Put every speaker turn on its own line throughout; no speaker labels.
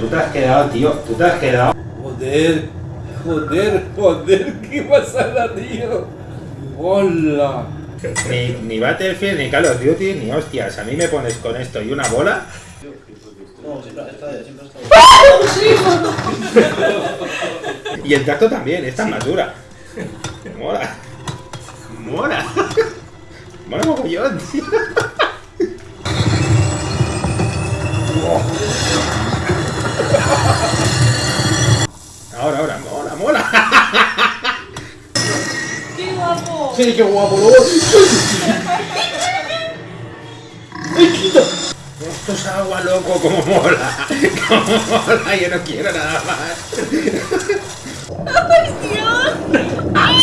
tú te has quedado, tío. Tú te has quedado.
Joder, joder, joder, qué pasada, tío. Hola.
Ni, ni Battlefield, ni Call of Duty, ni hostias. A mí me pones con esto y una bola.
No, siempre está, siempre está.
Y el tacto también, esta es más dura. Mola. Mola. Mola mogollón, tío.
Guapo!
Sí, qué guapo, ¿no?
Esto es agua, loco, como mola. Como mola, yo no quiero nada más.
¡Ay, Dios! ¡Ay,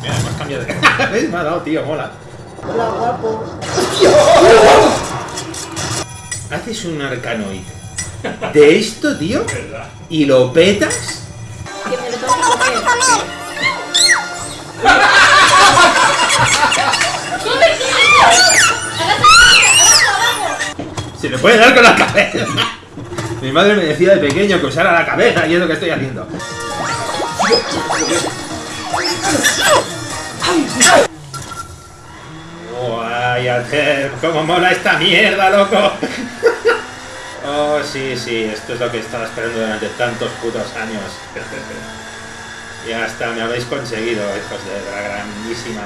Mira, me has cambiado de. ¿Ves? Me ha dado, tío, mola.
Hola, guapo.
Haces un arcanoid de esto, tío, y lo petas.
Que me lo tengo que comer. ¡Come,
Se le puede dar con la cabeza. Mi madre me decía de pequeño que usara la cabeza y es lo que estoy haciendo. ¡Guay, Alter! ¡Cómo mola esta mierda, loco! Oh, sí, sí, esto es lo que estaba esperando durante tantos putos años. Ya está, me habéis conseguido, hijos de la grandísima.